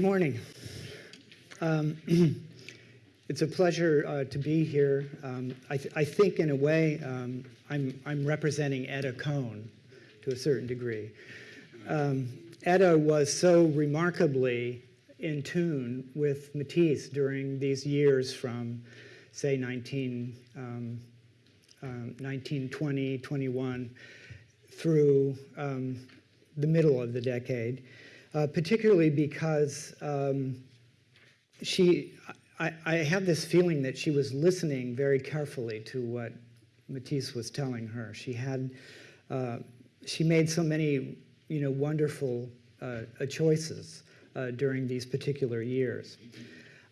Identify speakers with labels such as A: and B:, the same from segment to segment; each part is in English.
A: Good morning. Um, it's a pleasure uh, to be here. Um, I, th I, think, in a way, um, I'm, I'm, representing Etta Cone to a certain degree. Um, Etta was so remarkably in tune with Matisse during these years from, say, 19, um, um, 1920, 21, through um, the middle of the decade, uh, particularly because um, she, I, I, have this feeling that she was listening very carefully to what Matisse was telling her. She had, uh, she made so many, you know, wonderful uh, choices uh, during these particular years.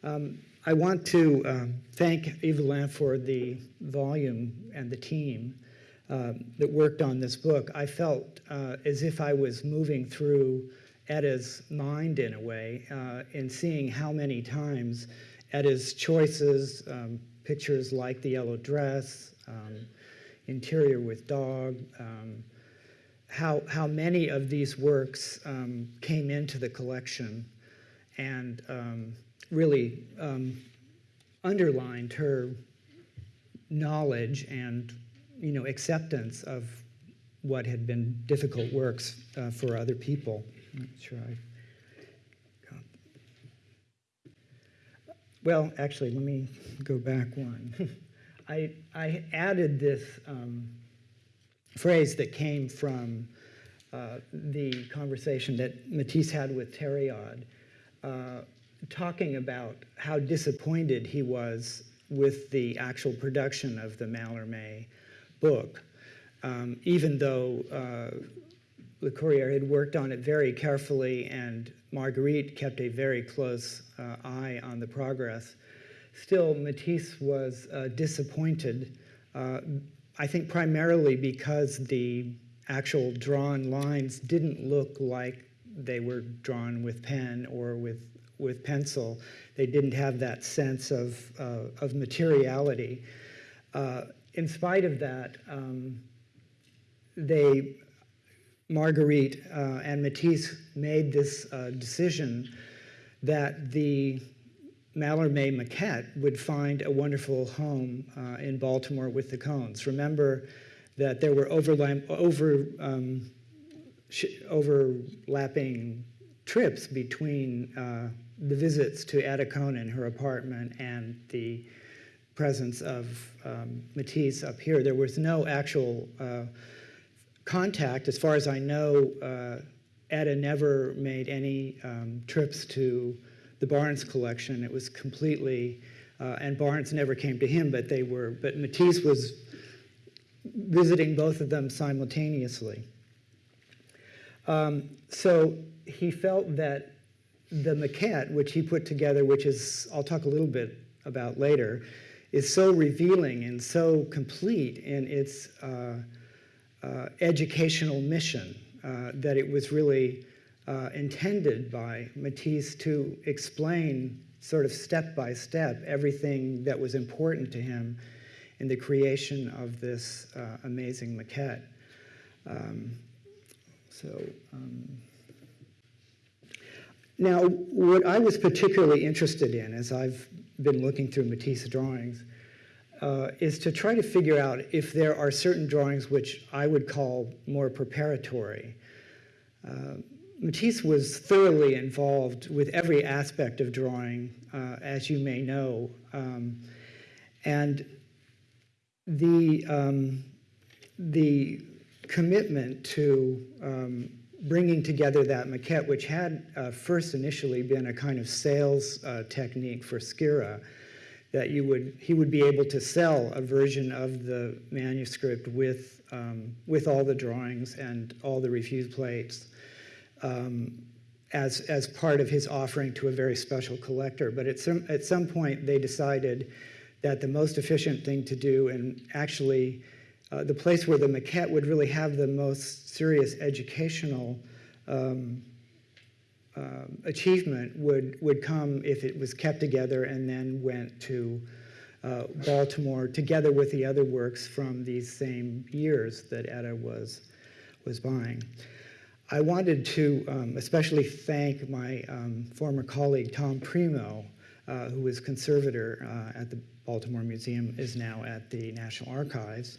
A: Um, I want to um, thank Evelyn for the volume and the team uh, that worked on this book. I felt uh, as if I was moving through Etta's mind in a way uh, in seeing how many times Etta's choices, um, pictures like the yellow dress, um, interior with dog, um, how, how many of these works um, came into the collection and um, really um, underlined her knowledge and you know acceptance of what had been difficult works uh, for other people. Sure I got. Well, actually, let me go back one. I, I added this um, phrase that came from uh, the conversation that Matisse had with Tériade, uh, talking about how disappointed he was with the actual production of the Mallarmé book, um, even though uh, Lacourière had worked on it very carefully and Marguerite kept a very close uh, eye on the progress. Still, Matisse was uh, disappointed uh, I think primarily because the actual drawn lines didn't look like they were drawn with pen or with, with pencil. They didn't have that sense of, uh, of materiality. Uh, in spite of that, um, they, Marguerite uh, and Matisse made this uh, decision that the Mallarmé maquette would find a wonderful home uh, in Baltimore with the Cones. Remember that there were over, um, overlapping trips between uh, the visits to Etta Cone in her apartment and the presence of um, Matisse up here. There was no actual uh, contact. As far as I know, uh, Etta never made any um, trips to the Barnes collection. It was completely, uh, and Barnes never came to him, but they were, but Matisse was visiting both of them simultaneously. Um, so he felt that the maquette, which he put together, which is, I'll talk a little bit about later, is so revealing and so complete in its uh, educational mission uh, that it was really uh, intended by Matisse to explain sort of step by step everything that was important to him in the creation of this uh, amazing maquette. Um, so, um, now what I was particularly interested in as I've been looking through Matisse drawings uh, is to try to figure out if there are certain drawings which I would call more preparatory. Uh, Matisse was thoroughly involved with every aspect of drawing, uh, as you may know. Um, and the, um, the commitment to um, bringing together that maquette, which had uh, first initially been a kind of sales uh, technique for Skira, that you would, he would be able to sell a version of the manuscript with, um, with all the drawings and all the refused plates um, as, as part of his offering to a very special collector. But at some, at some point, they decided that the most efficient thing to do, and actually uh, the place where the maquette would really have the most serious educational um, uh, achievement would, would come if it was kept together and then went to uh, Baltimore together with the other works from these same years that Etta was, was buying. I wanted to um, especially thank my um, former colleague Tom Primeau, uh, who was conservator uh, at the Baltimore Museum, is now at the National Archives,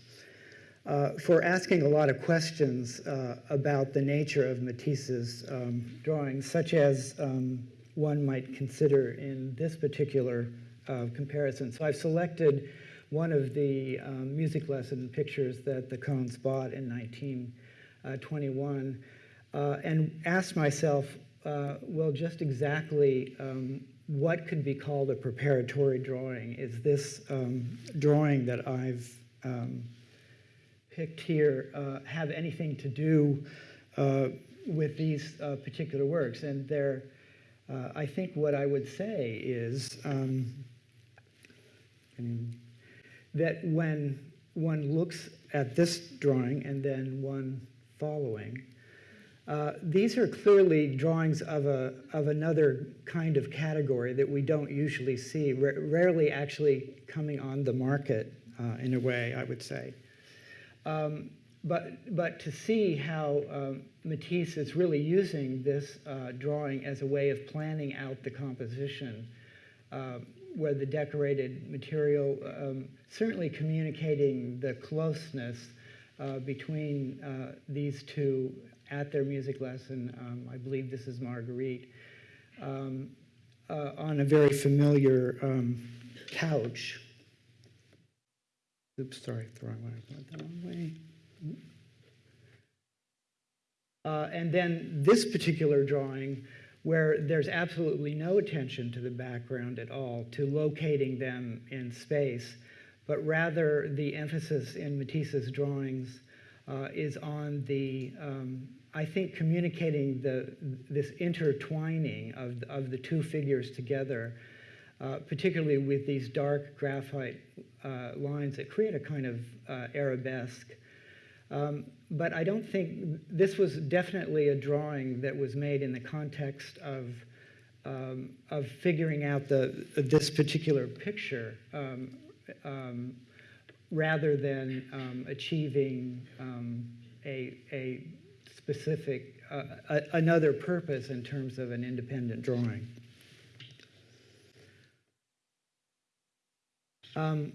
A: uh, for asking a lot of questions uh, about the nature of Matisse's um, drawings, such as um, one might consider in this particular uh, comparison. So I've selected one of the um, music lesson pictures that the Cones bought in 1921 uh, and asked myself, uh, well, just exactly um, what could be called a preparatory drawing? Is this um, drawing that I've um, picked here uh, have anything to do uh, with these uh, particular works? And there, uh, I think what I would say is um, that when one looks at this drawing and then one following, uh, these are clearly drawings of, a, of another kind of category that we don't usually see, rarely actually coming on the market uh, in a way, I would say. Um, but, but to see how um, Matisse is really using this uh, drawing as a way of planning out the composition, uh, where the decorated material, um, certainly communicating the closeness uh, between uh, these two at their music lesson. Um, I believe this is Marguerite, um, uh, on a very familiar um, couch. Oops, sorry, the wrong way. Went the wrong way. Uh, and then this particular drawing, where there's absolutely no attention to the background at all, to locating them in space, but rather the emphasis in Matisse's drawings uh, is on the um, I think communicating the, this intertwining of, of the two figures together, uh, particularly with these dark graphite uh, lines that create a kind of uh, arabesque. Um, but I don't think this was definitely a drawing that was made in the context of um, of figuring out the this particular picture um, um rather than um, achieving um, a, a specific, uh, a, another purpose in terms of an independent drawing. Um,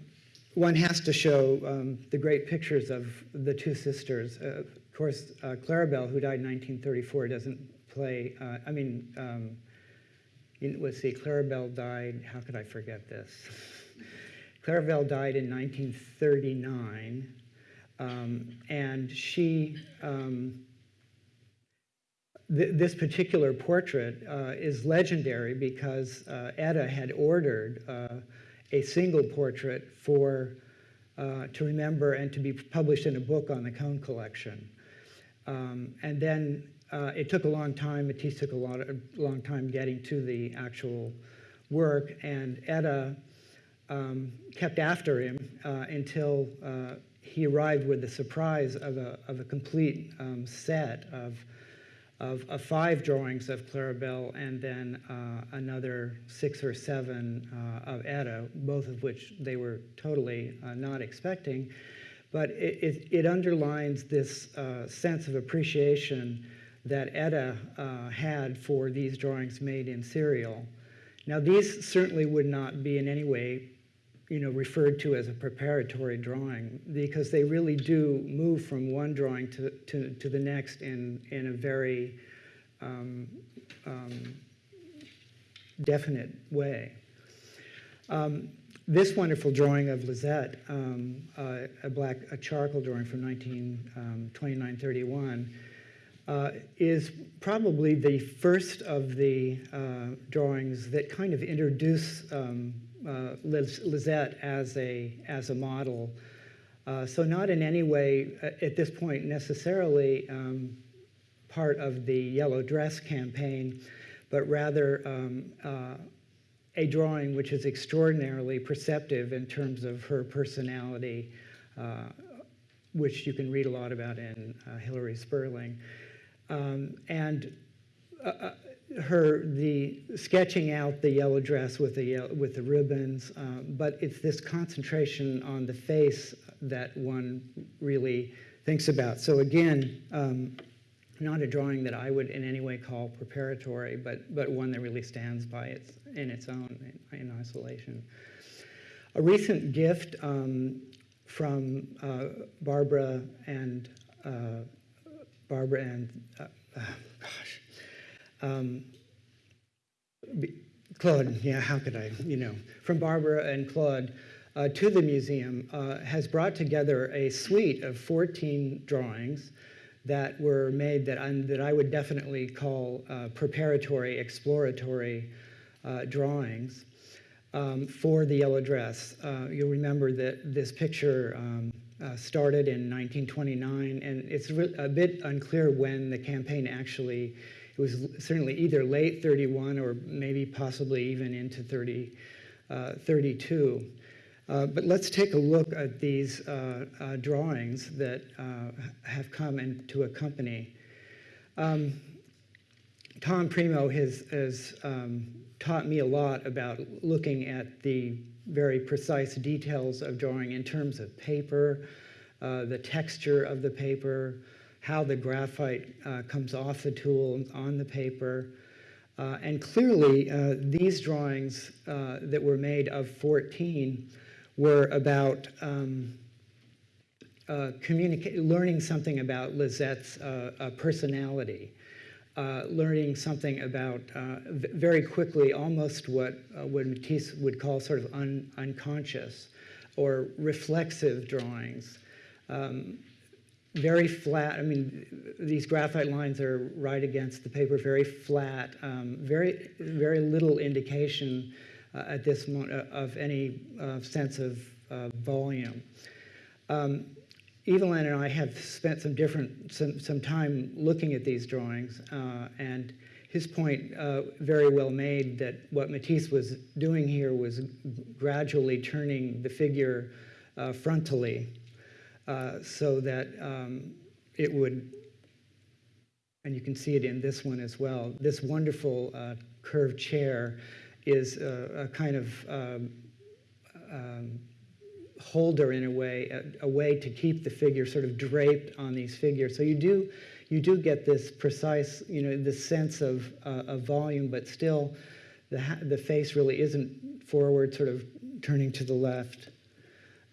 A: one has to show um, the great pictures of the two sisters. Uh, of course, uh, Claribel, who died in 1934, doesn't play, uh, I mean, um, in, let's see, Claribel died, how could I forget this? Claribel died in 1939, um, and she um, th this particular portrait uh, is legendary because uh, Etta had ordered uh, a single portrait for uh, to remember and to be published in a book on the Cone collection. Um, and then uh, it took a long time. Matisse took a, lot of, a long time getting to the actual work, and Etta um, kept after him uh, until he arrived with the surprise of a, of a complete um, set of of, of five drawings of Claribel and then uh, another six or seven uh, of Etta, both of which they were totally uh, not expecting. But it, it, it underlines this uh, sense of appreciation that Etta uh, had for these drawings made in serial. Now, these certainly would not be in any way you know, referred to as a preparatory drawing because they really do move from one drawing to, to, to the next in, in a very um, um, definite way. Um, this wonderful drawing of Lisette, um, uh, a black a charcoal drawing from 1929-31, um, uh, is probably the first of the uh, drawings that kind of introduce um, uh, Lisette as a, as a model. Uh, so not in any way uh, at this point necessarily um, part of the yellow dress campaign, but rather um, uh, a drawing which is extraordinarily perceptive in terms of her personality, uh, which you can read a lot about in uh, Hilary Spurling. Um, and her the sketching out the yellow dress with the with the ribbons, uh, but it's this concentration on the face that one really thinks about. So again, um, not a drawing that I would in any way call preparatory, but, but one that really stands by its, in its own, in, in isolation. A recent gift um, from uh, Barbara and uh, Barbara and uh, uh gosh, um, Claude. Yeah, how could I? You know, from Barbara and Claude uh, to the museum uh, has brought together a suite of 14 drawings that were made that, I'm, that I would definitely call uh, preparatory, exploratory uh, drawings um, for the yellow dress. Uh, you'll remember that this picture um, uh, started in 1929, and it's a bit unclear when the campaign actually, it was certainly either late 31 or maybe possibly even into 30, 32. Uh, but let's take a look at these uh, uh, drawings that uh, have come in to accompany. Um, Tom Primeau has, has um, taught me a lot about looking at the very precise details of drawing in terms of paper, uh, the texture of the paper, how the graphite uh, comes off the tool on the paper. and clearly, these drawings that were made of 14 were about um, uh, learning something about Lisette's uh, uh, personality, uh, learning something about uh, very quickly almost what, uh, what Matisse would call sort of un unconscious or reflexive drawings. Um, very flat, I mean, these graphite lines are right against the paper, very flat, um, very, very little indication uh, at this moment uh, of any uh, sense of volume. Um, Evelyn and I have spent some different some, some time looking at these drawings, uh, and his point uh, very well made that what Matisse was doing here was gradually turning the figure uh, so that um, it would, and you can see it in this one as well. This wonderful curved chair is a, a kind of um, um, holder in a way, a, a, way to keep the figure sort of draped on these figures. So you do, you do get this precise, you know, this sense of, uh, of volume, but still the, the face really isn't forward, sort of turning to the left.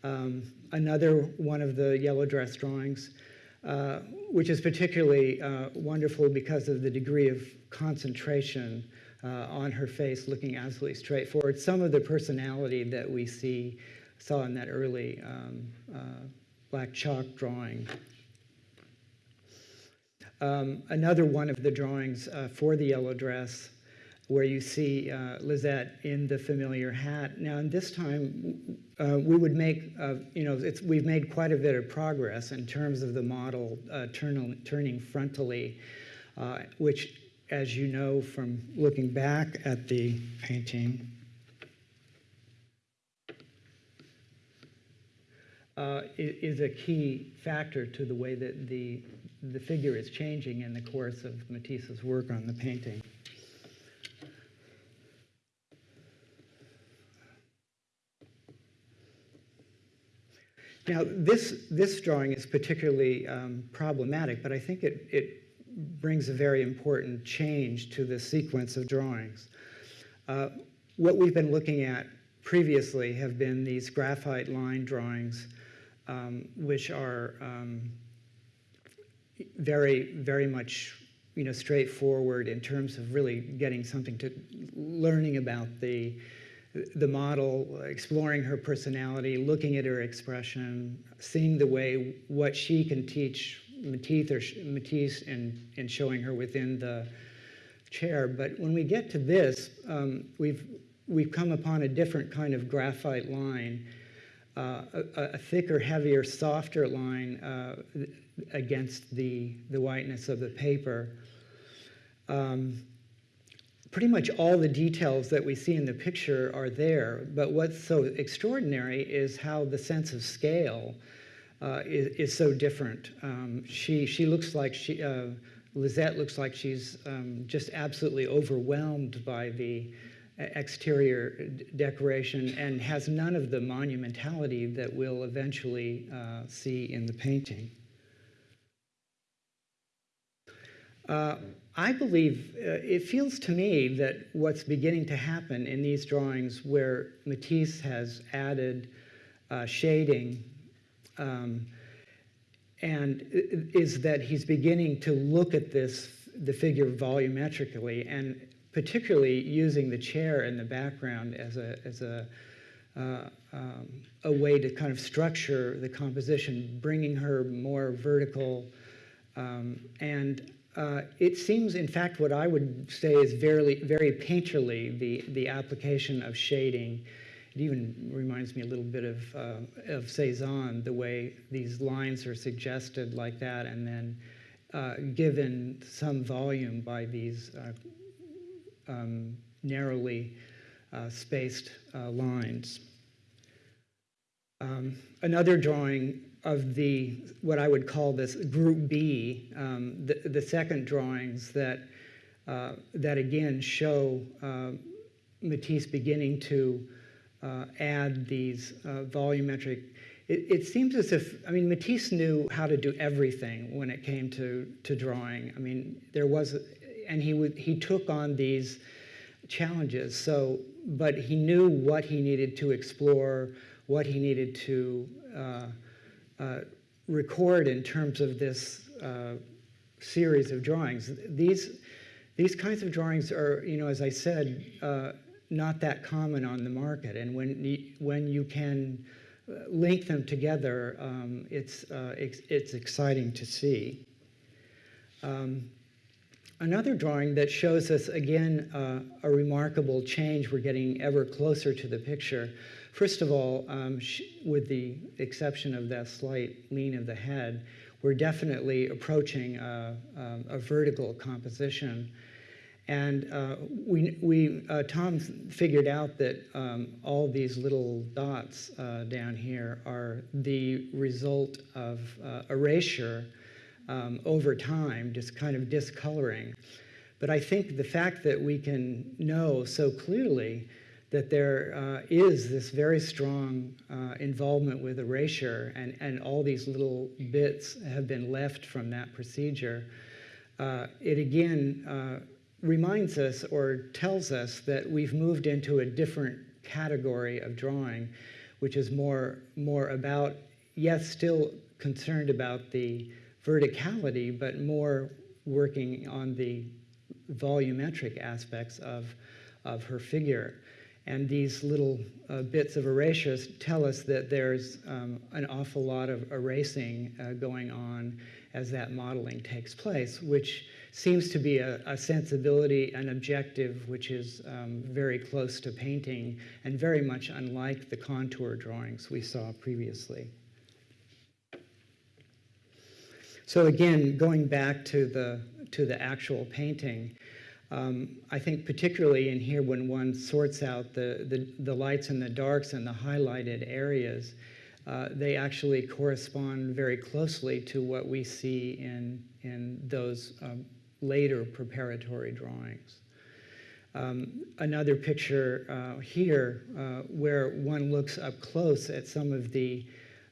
A: Um, another one of the yellow dress drawings, uh, which is particularly uh, wonderful because of the degree of concentration uh, on her face, looking absolutely straight forward. Some of the personality that we see, saw in that early um, uh, black chalk drawing. Um, another one of the drawings uh, for the yellow dress where you see uh, Lisette in the familiar hat. Now, in this time, uh, we would make, uh, you know, we've made quite a bit of progress in terms of the model uh, turn, turning frontally, uh, which as you know from looking back at the painting, uh, is a key factor to the way that the, the figure is changing in the course of Matisse's work on the painting. Now, this, this drawing is particularly um, problematic, but I think it, it brings a very important change to the sequence of drawings. Uh, what we've been looking at previously have been these graphite line drawings, um, which are um, very, very much you know, straightforward in terms of really getting something to learning about the, the model, exploring her personality, looking at her expression, seeing the way what she can teach Matisse, or Matisse and, and showing her within the chair. But when we get to this, um, we've, we've come upon a different kind of graphite line, uh, a, a, thicker, heavier, softer line uh, against the, the whiteness of the paper. Um, pretty much all the details that we see in the picture are there, but what's so extraordinary is how the sense of scale uh, is, is, so different. Um, she, she looks like she, uh, Lisette looks like she's um, just absolutely overwhelmed by the exterior decoration and has none of the monumentality that we'll eventually uh, see in the painting. I believe, uh, it feels to me that what's beginning to happen in these drawings where Matisse has added uh, shading um, and is that he's beginning to look at this, the figure volumetrically and particularly using the chair in the background as a, as a, uh, um, a way to kind of structure the composition, bringing her more vertical. Um, and uh, it seems, in fact, what I would say is very, very painterly, the, the application of shading. It even reminds me a little bit of, uh, of Cezanne, the way these lines are suggested like that and then uh, given some volume by these uh, um, narrowly uh, spaced uh, lines. Um, another drawing of the, what I would call this group B, um, the, the second drawings that, uh, that again show uh, Matisse beginning to uh, add these uh, volumetric, it, it, seems as if, I mean, Matisse knew how to do everything when it came to, to drawing. I mean, there was, and he, would, he took on these challenges, so, but he knew what he needed to explore, what he needed to uh, record in terms of this uh, series of drawings. These, these kinds of drawings are, you know, as I said, uh, not that common on the market. And when when you can link them together, um, it's, uh, it's, it's, exciting to see. Um, another drawing that shows us, again, uh, a remarkable change. We're getting ever closer to the picture. First of all, um, with the exception of that slight lean of the head, we're definitely approaching a, a, a vertical composition. And uh, we, we uh, Tom figured out that um, all these little dots uh, down here are the result of uh, erasure um, over time, just kind of discoloring. But I think the fact that we can know so clearly that there uh, is this very strong uh, involvement with erasure, and, and all these little bits have been left from that procedure. Uh, it again uh, reminds us or tells us that we've moved into a different category of drawing, which is more, more about, yes, still concerned about the verticality, but more working on the volumetric aspects of, of her figure. And these little uh, bits of erasures tell us that there's um, an awful lot of erasing uh, going on as that modeling takes place, which seems to be a, a sensibility, an objective, which is um, very close to painting and very much unlike the contour drawings we saw previously. So again, going back to the, to the actual painting, um, I think particularly in here when one sorts out the, the, the lights and the darks and the highlighted areas, uh, they actually correspond very closely to what we see in, in those um, later preparatory drawings. Um, another picture uh, here uh, where one looks up close at some of the,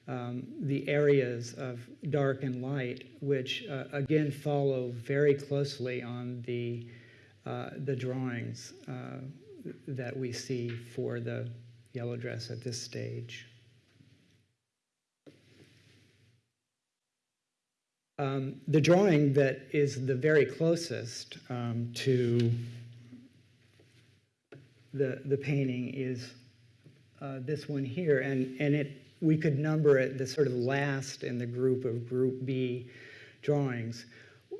A: um, the areas of dark and light, which uh, again follow very closely on the uh, the drawings uh, that we see for the yellow dress at this stage. Um, the drawing that is the very closest um, to the, the painting is uh, this one here, and, and it, we could number it the sort of last in the group of Group B drawings.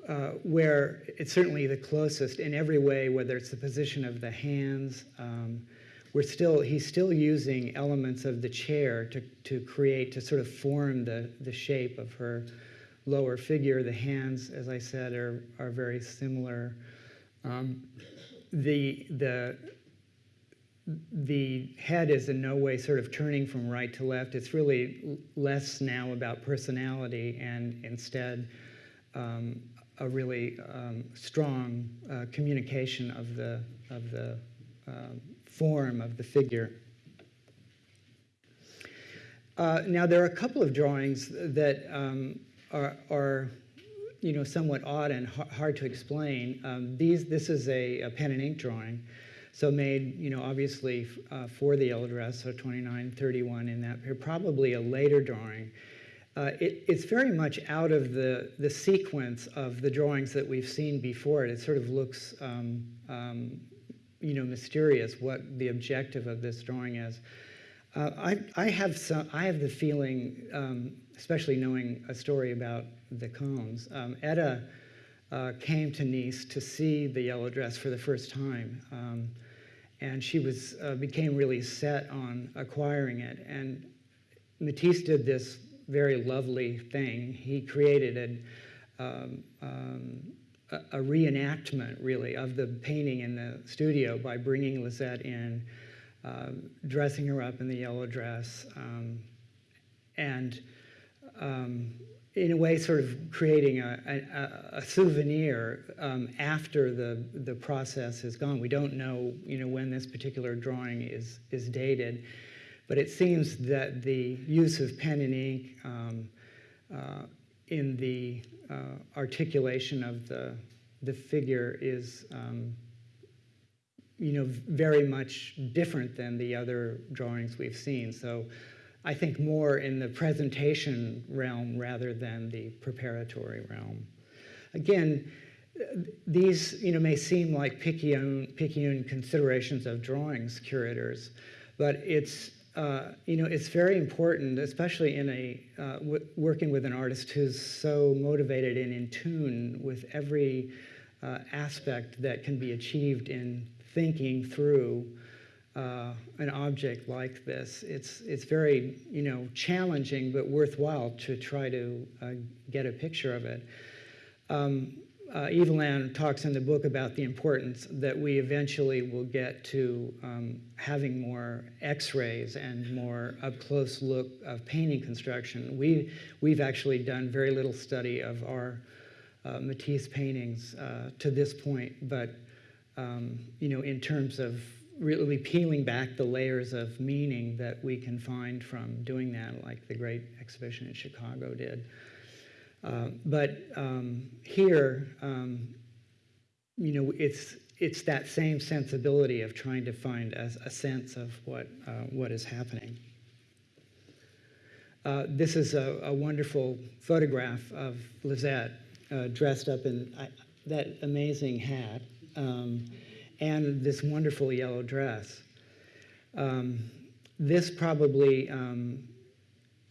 A: Uh, where it's certainly the closest in every way, whether it's the position of the hands. Um, we're still, he's still using elements of the chair to, to create, to sort of form the, the shape of her lower figure. The hands, as I said, are, are very similar. Um, the, the, the head is in no way sort of turning from right to left. It's really less now about personality and instead um, a really um, strong uh, communication of the, of the um, form of the figure. Uh, now, there are a couple of drawings that um, are, are, you know, somewhat odd and hard to explain. Um, these, this is a, a pen and ink drawing, so made, you know, obviously uh, for the dress, so 2931 in that probably a later drawing. Uh, it, it's very much out of the, the sequence of the drawings that we've seen before. It sort of looks, um, um, you know, mysterious what the objective of this drawing is. Uh, I, I, have some, I have the feeling, um, especially knowing a story about the Cones, um, Etta uh, came to Nice to see the yellow dress for the first time. Um, and she was, uh, became really set on acquiring it. And Matisse did this very lovely thing. He created a, um, um, a, a reenactment, really, of the painting in the studio by bringing Lisette in, uh, dressing her up in the yellow dress, um, and um, in a way, sort of creating a, a, a souvenir um, after the, the process is gone. We don't know, you know, when this particular drawing is, is dated. But it seems that the use of pen and ink um, uh, in the uh, articulation of the, the figure is, um, you know, very much different than the other drawings we've seen. So I think more in the presentation realm rather than the preparatory realm. Again, these you know, may seem like picayune, picayune considerations of drawings curators, but it's uh, you know, it's very important, especially in a uh, working with an artist who's so motivated and in tune with every uh, aspect that can be achieved in thinking through uh, an object like this. It's it's very you know challenging but worthwhile to try to uh, get a picture of it. Um, uh, Evelyn talks in the book about the importance that we eventually will get to um, having more x-rays and more up-close look of painting construction. We, we've actually done very little study of our uh, Matisse paintings uh, to this point, but um, you know, in terms of really peeling back the layers of meaning that we can find from doing that, like the great exhibition in Chicago did. Uh, but um, here, um, you know, it's it's that same sensibility of trying to find a, a sense of what uh, what is happening. Uh, this is a, a, wonderful photograph of Lisette uh, dressed up in that amazing hat um, and this wonderful yellow dress. Um, this probably um,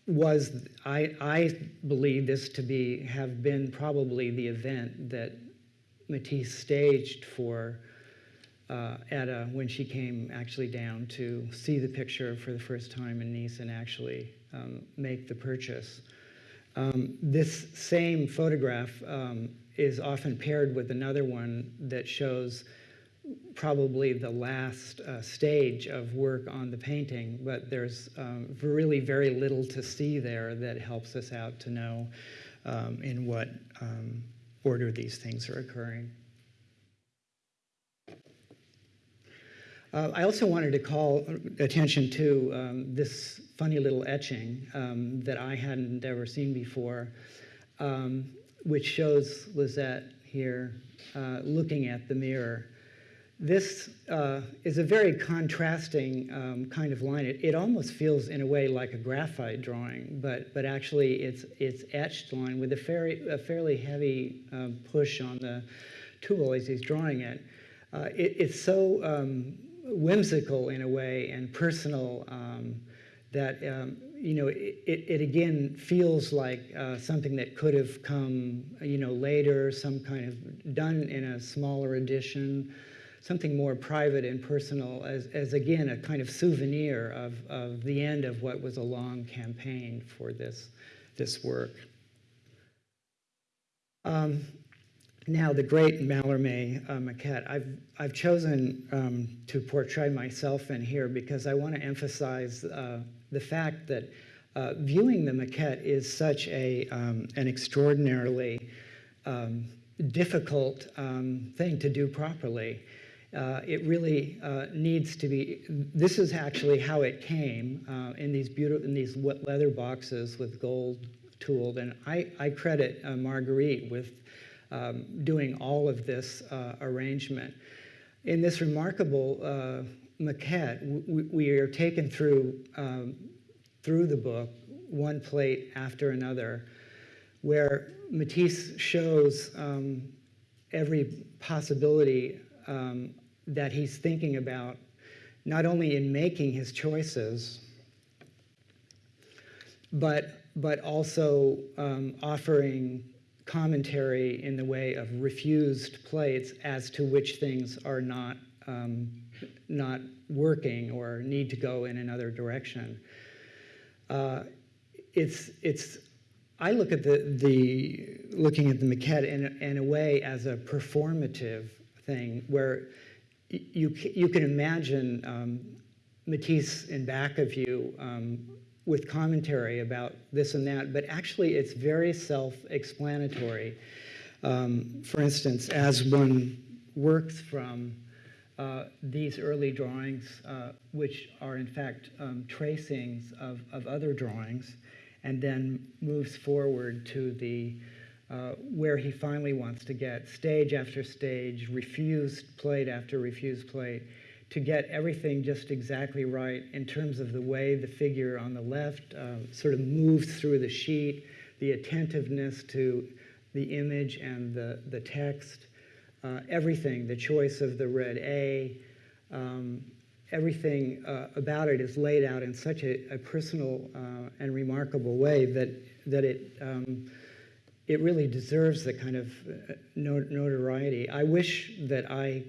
A: was, I, I believe this to be, have been probably the event that Matisse staged for uh, Etta when she came actually down to see the picture for the first time in Nice and actually um, make the purchase. Um, this same photograph um, is often paired with another one that shows probably the last uh, stage of work on the painting, but there's um, really very little to see there that helps us out to know um, in what um, order these things are occurring. Uh, I also wanted to call attention to um, this funny little etching um, that I hadn't ever seen before, um, which shows Lisette here uh, looking at the mirror. This uh, is a very contrasting um, kind of line. It, it, almost feels, in a way, like a graphite drawing, but, but actually it's, it's etched line with a, fairly, a fairly heavy um, push on the tool as he's drawing it. Uh, it it's so um, whimsical, in a way, and personal um, that um, you know, it, it, again feels like uh, something that could have come, you know, later, some kind of done in a smaller edition something more private and personal as, as again, a kind of souvenir of, of the end of what was a long campaign for this, this work. Um, now, the great Mallarmé uh, maquette. I've, I've chosen um, to portray myself in here because I want to emphasize uh, the fact that uh, viewing the maquette is such a, um, an extraordinarily um, difficult um, thing to do properly. Uh, it really uh, needs to be, this is actually how it came uh, in these beautiful, in these leather boxes with gold tooled. And I, I credit uh, Marguerite with um, doing all of this uh, arrangement. In this remarkable uh, maquette, we, we, are taken through, um, through the book, one plate after another, where Matisse shows um, every possibility um, that he's thinking about, not only in making his choices, but, but also um, offering commentary in the way of refused plates as to which things are not, um, not working or need to go in another direction. Uh, it's, it's, I look at the, the looking at the maquette in, in a way as a performative thing where you, you can imagine um, Matisse in back of you um, with commentary about this and that, but actually it's very self-explanatory. Um, for instance, as one works from uh, these early drawings, uh, which are in fact um, tracings of, of other drawings, and then moves forward to the uh, where he finally wants to get stage after stage, refused plate after refused plate, to get everything just exactly right in terms of the way the figure on the left uh, sort of moves through the sheet, the attentiveness to the image and the, the text, uh, everything, the choice of the red A, um, everything uh, about it is laid out in such a, a personal uh, and remarkable way that, that it, um, it really deserves the kind of uh, notoriety. I wish that I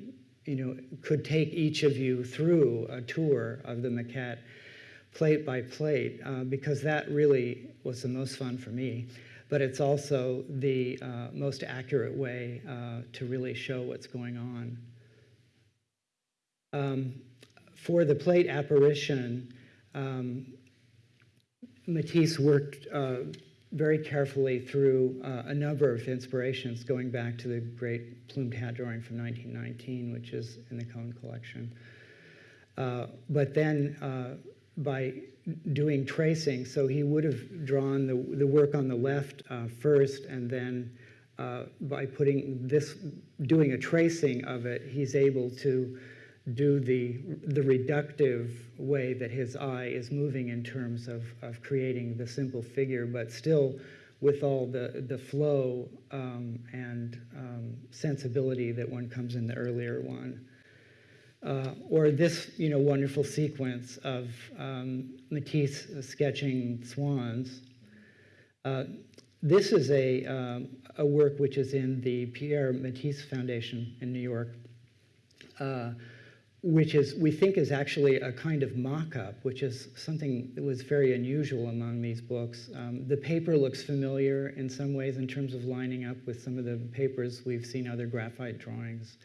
A: you know, could take each of you through a tour of the maquette plate by plate uh, because that really was the most fun for me. But it's also the uh, most accurate way uh, to really show what's going on. Um, for the plate apparition, um, Matisse worked uh, very carefully through uh, a number of inspirations going back to the great plumed hat drawing from 1919, which is in the Cone collection. Uh, but then uh, by doing tracing, so he would have drawn the, the work on the left uh, first, and then uh, by putting this, doing a tracing of it, he's able to do the, the reductive way that his eye is moving in terms of, of creating the simple figure, but still with all the, the flow um, and um, sensibility that one comes in the earlier one. Uh, or this you know, wonderful sequence of um, Matisse sketching swans. Uh, this is a, um, a work which is in the Pierre Matisse Foundation in New York. Uh, which is we think is actually a kind of mock-up, which is something that was very unusual among these books. Um, the paper looks familiar in some ways in terms of lining up with some of the papers we've seen other graphite drawings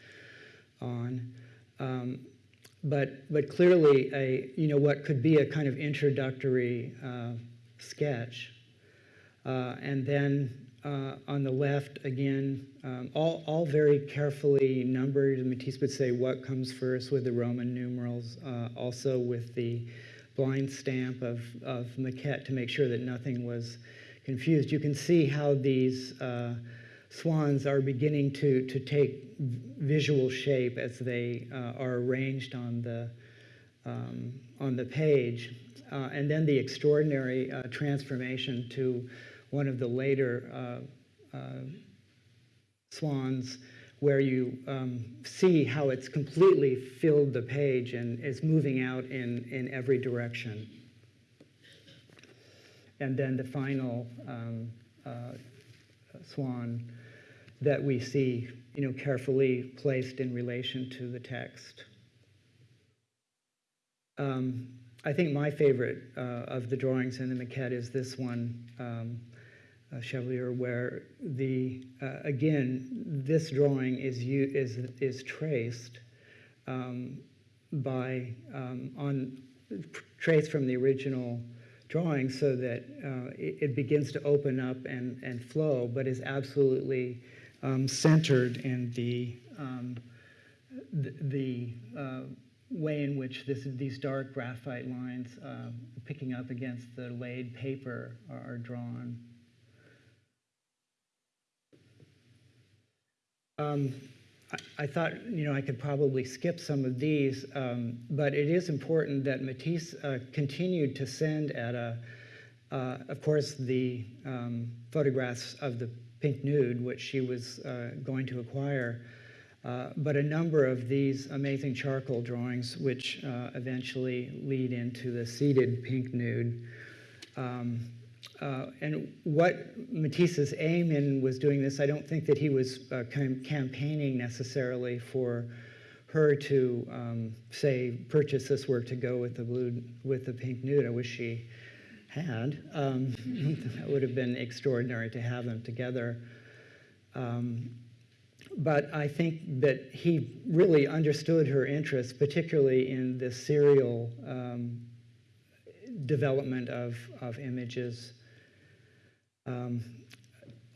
A: on. Um, but, but clearly, a, you know, what could be a kind of introductory uh, sketch. Uh, and then uh, on the left, again, um, all, all very carefully numbered. Matisse would say what comes first with the Roman numerals, uh, also with the blind stamp of, of maquette to make sure that nothing was confused. You can see how these uh, swans are beginning to, to take visual shape as they uh, are arranged on the, um, on the page. Uh, and then the extraordinary uh, transformation to one of the later uh, uh, swans where you um, see how it's completely filled the page and is moving out in, in every direction. And then the final um, uh, swan that we see you know, carefully placed in relation to the text. Um, I think my favorite uh, of the drawings in the maquette is this one, um, Chevalier, where the uh, again this drawing is is is traced um, by um, on traced from the original drawing so that uh, it, it, begins to open up and and flow, but is absolutely um, centered in the um, the, the uh, way in which this, these dark graphite lines uh, picking up against the laid paper are, are drawn. Um, I, I thought, you know, I could probably skip some of these, um, but it is important that Matisse uh, continued to send Etta, uh, of course, the um, photographs of the pink nude, which she was uh, going to acquire, uh, but a number of these amazing charcoal drawings, which uh, eventually lead into the seated pink nude. Um, uh, and what Matisse's aim in was doing this, I don't think that he was uh, cam- campaigning necessarily for her to um, say purchase this work to go with the blue with the pink nude. I wish she had. Um, that would have been extraordinary to have them together. Um, but I think that he really understood her interest, particularly in the serial um, development of, of images. Um,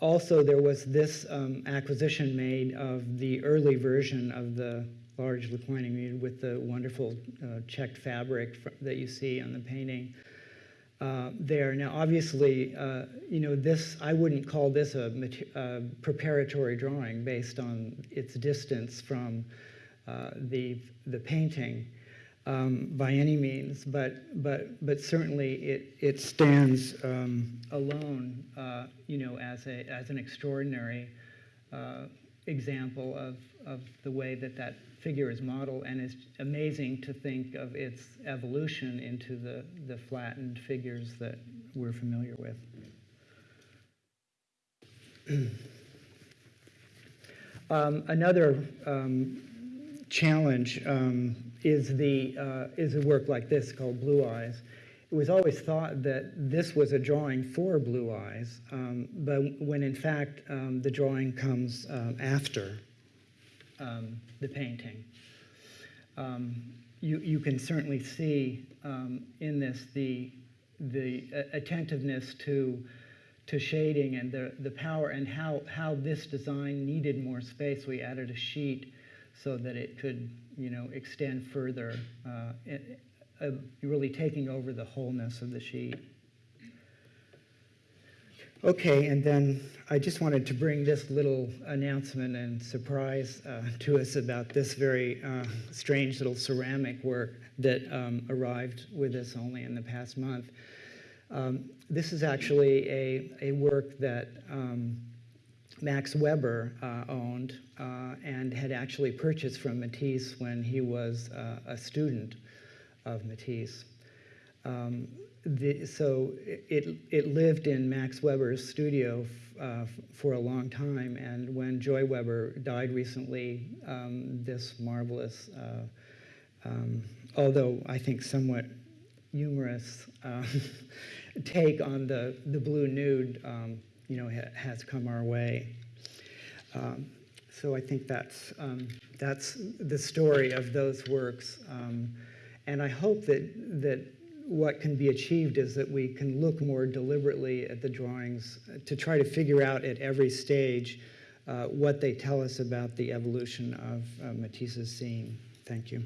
A: also, there was this um, acquisition made of the early version of the large reclining nude with the wonderful uh, checked fabric that you see on the painting uh, there. Now, obviously, uh, you know, this, I wouldn't call this a preparatory drawing based on its distance from uh, the, the painting um, by any means, but, but, but certainly it, it stands um, alone, uh, you know, as, a, as an extraordinary uh, example of, of the way that that figure is modeled, and it's amazing to think of its evolution into the, the flattened figures that we're familiar with. um, another um, challenge um, is the uh, is a work like this called Blue Eyes. It was always thought that this was a drawing for Blue Eyes, um, but when in fact um, the drawing comes um, after um, the painting. Um, you, you can certainly see in this the, the uh, attentiveness to, to shading and the, the power and how, how this design needed more space. We added a sheet so that it could you know, extend further, uh, it, uh, really taking over the wholeness of the sheet. Okay, and then I just wanted to bring this little announcement and surprise uh, to us about this very uh, strange little ceramic work that um, arrived with us only in the past month. Um, this is actually a, a work that um, Max Weber uh, owned uh, and had actually purchased from Matisse when he was uh, a student of Matisse. Um, the, so it, it lived in Max Weber's studio uh, for a long time, and when Joy Weber died recently, um, this marvelous, uh, um, although I think somewhat humorous uh, take on the, the blue nude, um, you know, ha- has come our way. Um, so I think that's, um, that's the story of those works. Um, and I hope that, that what can be achieved is that we can look more deliberately at the drawings to try to figure out at every stage uh, what they tell us about the evolution of uh, Matisse's scene. Thank you.